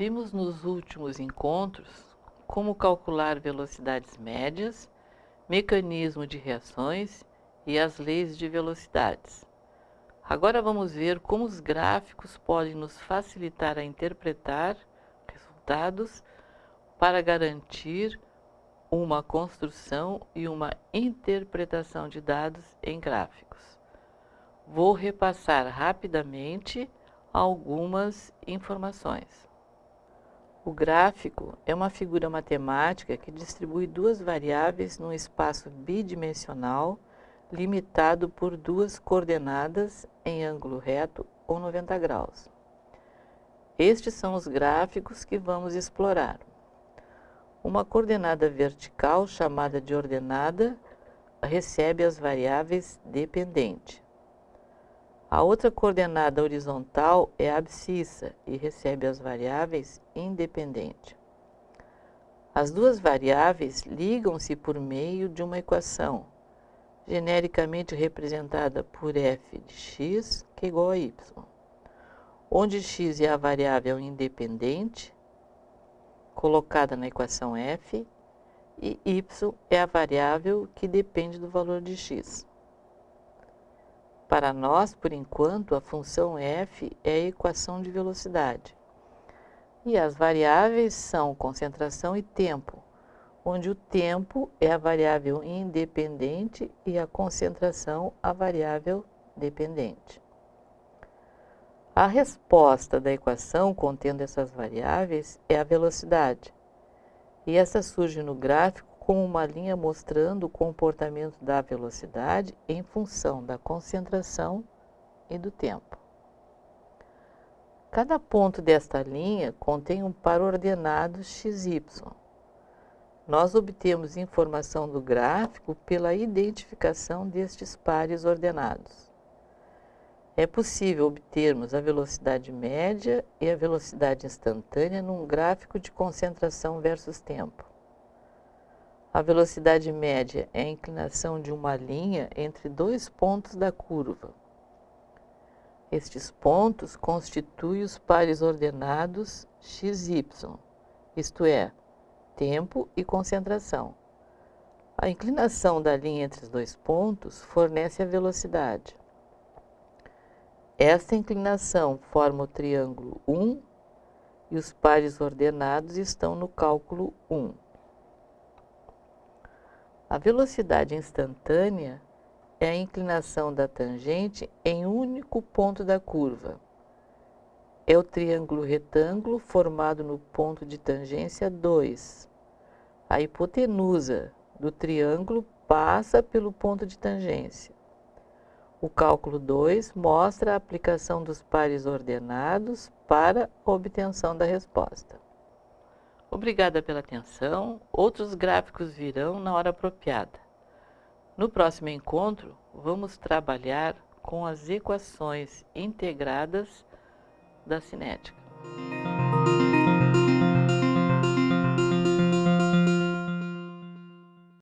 Vimos nos últimos encontros como calcular velocidades médias, mecanismo de reações e as leis de velocidades. Agora vamos ver como os gráficos podem nos facilitar a interpretar resultados para garantir uma construção e uma interpretação de dados em gráficos. Vou repassar rapidamente algumas informações. O gráfico é uma figura matemática que distribui duas variáveis num espaço bidimensional limitado por duas coordenadas em ângulo reto ou 90 graus. Estes são os gráficos que vamos explorar. Uma coordenada vertical, chamada de ordenada, recebe as variáveis dependente. A outra coordenada horizontal é abscissa e recebe as variáveis independente. As duas variáveis ligam-se por meio de uma equação, genericamente representada por f de x, que é igual a y, onde x é a variável independente, colocada na equação f, e y é a variável que depende do valor de x. Para nós, por enquanto, a função f é a equação de velocidade. E as variáveis são concentração e tempo, onde o tempo é a variável independente e a concentração a variável dependente. A resposta da equação contendo essas variáveis é a velocidade. E essa surge no gráfico como uma linha mostrando o comportamento da velocidade em função da concentração e do tempo. Cada ponto desta linha contém um par ordenado xy. Nós obtemos informação do gráfico pela identificação destes pares ordenados. É possível obtermos a velocidade média e a velocidade instantânea num gráfico de concentração versus tempo. A velocidade média é a inclinação de uma linha entre dois pontos da curva. Estes pontos constituem os pares ordenados xy, isto é, tempo e concentração. A inclinação da linha entre os dois pontos fornece a velocidade. Esta inclinação forma o triângulo 1 e os pares ordenados estão no cálculo 1. A velocidade instantânea é a inclinação da tangente em um único ponto da curva. É o triângulo retângulo formado no ponto de tangência 2. A hipotenusa do triângulo passa pelo ponto de tangência. O cálculo 2 mostra a aplicação dos pares ordenados para a obtenção da resposta. Obrigada pela atenção. Outros gráficos virão na hora apropriada. No próximo encontro, vamos trabalhar com as equações integradas da cinética.